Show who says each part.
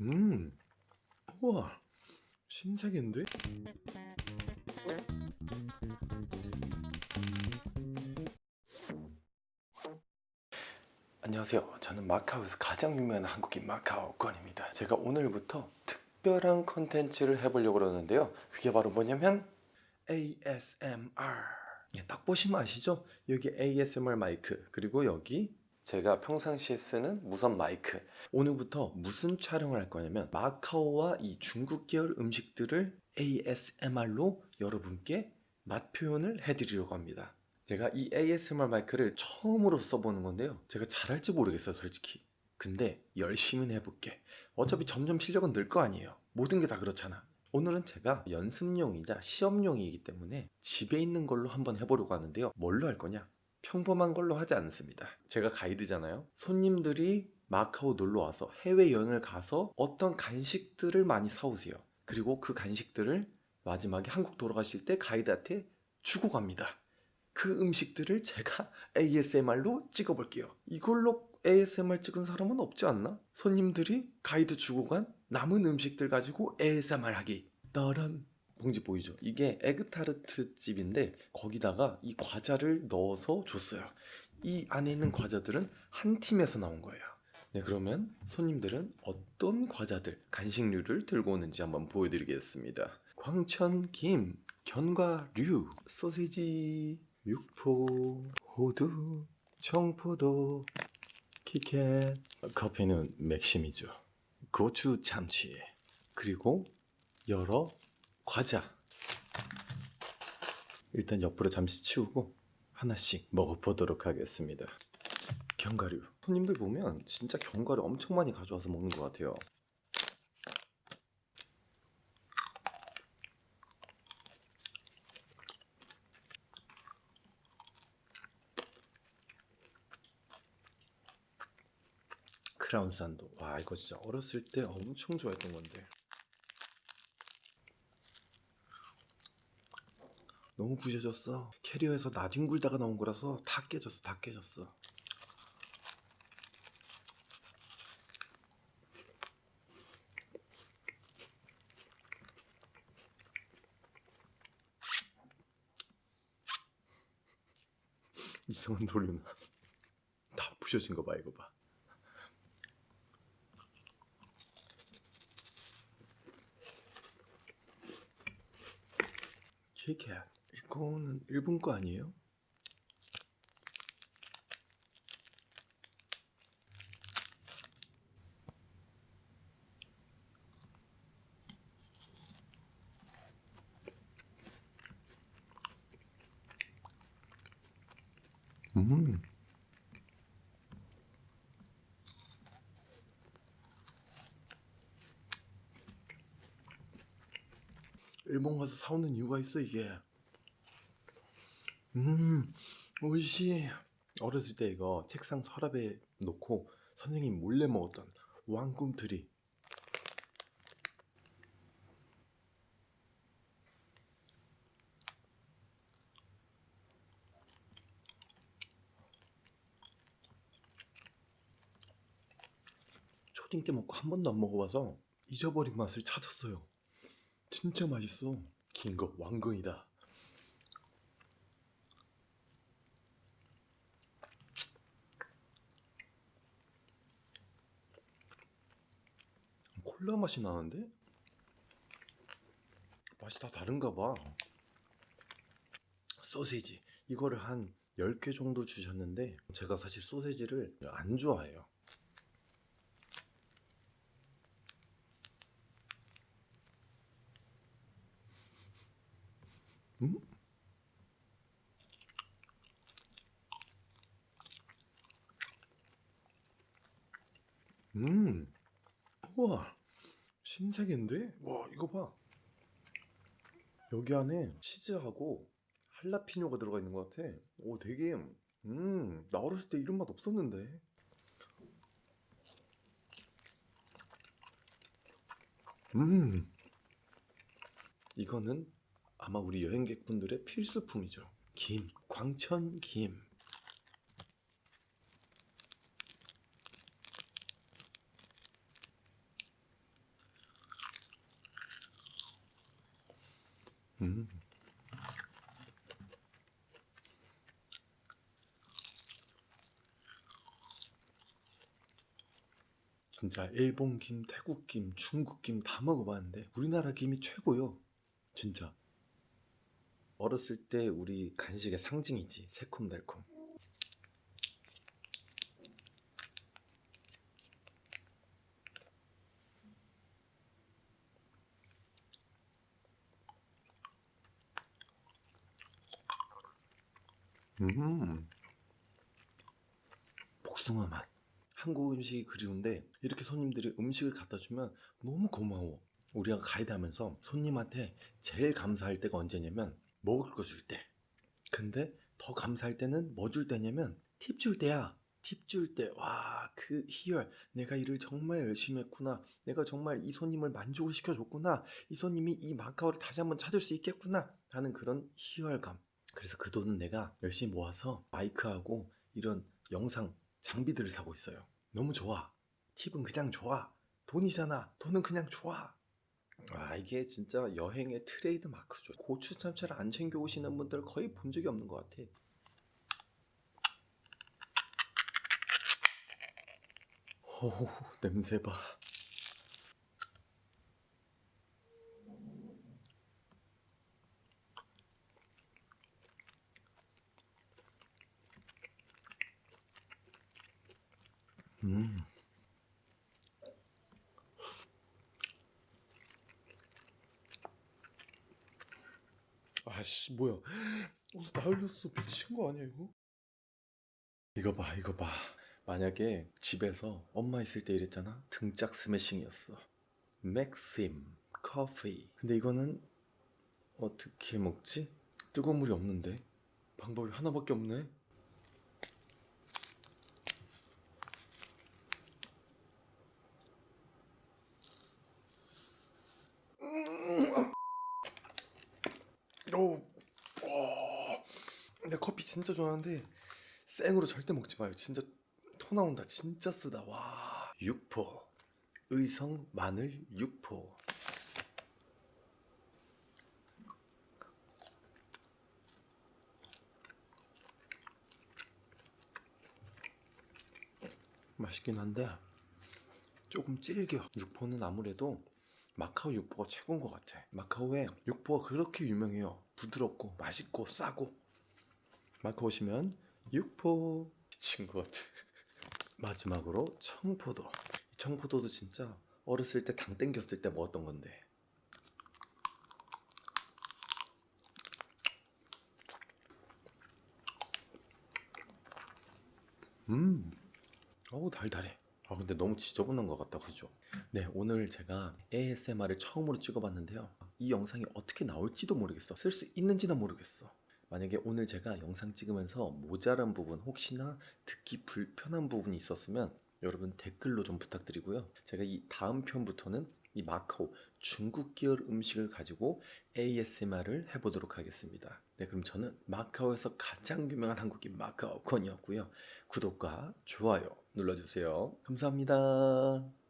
Speaker 1: 음, 우와, 신세계인데? 안녕하세요. 저는 마카오에서 가장 유명한 한국인 마카오권입니다. 제가 오늘부터 특별한 컨텐츠를 해보려고 그러는데요. 그게 바로 뭐냐면 ASMR. 예, 딱 보시면 아시죠? 여기 ASMR 마이크 그리고 여기 제가 평상시에 쓰는 무선 마이크 오늘부터 무슨 촬영을 할 거냐면 마카오와 이 중국 계열 음식들을 ASMR로 여러분께 맛 표현을 해드리려고 합니다. 제가 이 ASMR 마이크를 처음으로 써보는 건데요. 제가 잘할지 모르겠어요, 솔직히. 근데 열심히 해볼게. 어차피 점점 실력은 늘 거 아니에요. 모든 게 다 그렇잖아. 오늘은 제가 연습용이자 시험용이기 때문에 집에 있는 걸로 한번 해보려고 하는데요. 뭘로 할 거냐? 평범한 걸로 하지 않습니다. 제가 가이드잖아요. 손님들이 마카오 놀러 와서 해외 여행을 가서 어떤 간식들을 많이 사오세요. 그리고 그 간식들을 마지막에 한국 돌아가실 때 가이드한테 주고 갑니다. 그 음식들을 제가 ASMR로 찍어볼게요. 이걸로 ASMR 찍은 사람은 없지 않나? 손님들이 가이드 주고 간 남은 음식들 가지고 ASMR 하기. 따란 봉지 보이죠? 이게 에그타르트 집인데 거기다가 이 과자를 넣어서 줬어요. 이 안에 있는 과자들은 한 팀에서 나온 거예요. 네, 그러면 손님들은 어떤 과자들, 간식류를 들고 오는지 한번 보여드리겠습니다. 광천 김, 견과류, 소세지, 육포, 호두, 청포도, 키캣, 커피는 맥심이죠. 고추 참치, 그리고 여러 과자. 일단 옆으로 잠시 치우고 하나씩 먹어보도록 하겠습니다. 견과류. 손님들 보면 진짜 견과류 엄청 많이 가져와서 먹는 것 같아요. 크라운 산도. 와 이거 진짜 어렸을 때 엄청 좋아했던 건데. 너무 부셔졌어. 캐리어에서 나뒹 굴다가 나온 거라서 다 깨졌어. 다 깨졌어. 이상한 소리나. 다 부셔진 거 봐, 이거 봐. 키캣 이거는 일본 거 아니에요? 음. 일본 가서 사오는 이유가 있어 이게. 음, 오이시. 어렸을 때 이거 책상 서랍에 놓고 선생님 몰래 먹었던 왕꿈틀이. 초딩 때 먹고 한 번도 안 먹어봐서 잊어버린 맛을 찾았어요. 진짜 맛있어. 긴 거 왕건이다. 콜라 맛이 나는데? 맛이 다 다른가 봐. 소세지. 이거를 한 10개 정도 주셨는데 제가 사실 소세지를 안 좋아해요. 음? 음. 우와. 신세계인데? 와, 이거 봐. 여기 안에 치즈하고 할라피뇨가 들어가 있는 것 같아. 오, 되게, 음, 나 어렸을 때 이런 맛 없었는데. 음. 이거는 아마 우리 여행객분들의 필수품이죠. 김, 광천 김. 음. 진짜 일본 김, 태국 김, 중국 김 다 먹어봤는데 우리나라 김이 최고요. 진짜. 어렸을 때 우리 간식의 상징이지 새콤달콤. 음. 복숭아 맛. 한국 음식이 그리운데 이렇게 손님들이 음식을 갖다 주면 너무 고마워. 우리가 가이드 하면서 손님한테 제일 감사할 때가 언제냐면 먹을 거 줄 때. 근데 더 감사할 때는 뭐 줄 때냐면 팁 줄 때야. 팁 줄 때, 와, 그 희열. 내가 일을 정말 열심히 했구나. 내가 정말 이 손님을 만족을 시켜줬구나. 이 손님이 이 마카오를 다시 한번 찾을 수 있겠구나. 하는 그런 희열감. 그래서 그 돈은 내가 열심히 모아서 마이크하고 이런 영상 장비들을 사고 있어요. 너무 좋아. 팁은 그냥 좋아. 돈이잖아. 돈은 그냥 좋아. 아 이게 진짜 여행의 트레이드 마크죠. 고추 참치를 안 챙겨 오시는 분들 거의 본 적이 없는 것 같아. 오 냄새 봐. 음. 아씨 뭐야? 어, 나 흘렸어. 미친 거 아니야 이거? 이거 봐, 이거 봐. 만약에 집에서 엄마 있을 때 이랬잖아. 등짝 스매싱이었어. 맥심 커피. 근데 이거는 어떻게 먹지? 뜨거운 물이 없는데 방법이 하나밖에 없네. 오, 어, 내 커피 진짜 좋아하는데 생으로 절대 먹지 마요. 진짜 토 나온다. 진짜 쓰다. 와, 육포, 의성 마늘 육포. 맛있긴 한데 조금 질겨. 육포는 아무래도 마카오 육포가 최고인 것 같아. 마카오에 육포가 그렇게 유명해요. 부드럽고 맛있고 싸고. 마카오 오시면 육포 미친 것 같아. 마지막으로 청포도. 이 청포도도 진짜 어렸을 때 당 땡겼을 때 먹었던 건데. 음, 어우 달달해. 아 근데 너무 지저분한 것 같다 그죠? 네 오늘 제가 ASMR을 처음으로 찍어봤는데요 이 영상이 어떻게 나올지도 모르겠어 쓸 수 있는지도 모르겠어 만약에 오늘 제가 영상 찍으면서 모자란 부분 혹시나 듣기 불편한 부분이 있었으면 여러분 댓글로 좀 부탁드리고요. 제가 이 다음 편부터는 이 마카오 중국 계열 음식을 가지고 ASMR을 해보도록 하겠습니다. 네 그럼 저는 마카오에서 가장 유명한 한국인 마카오 건이었고요. 구독과 좋아요 눌러주세요. 감사합니다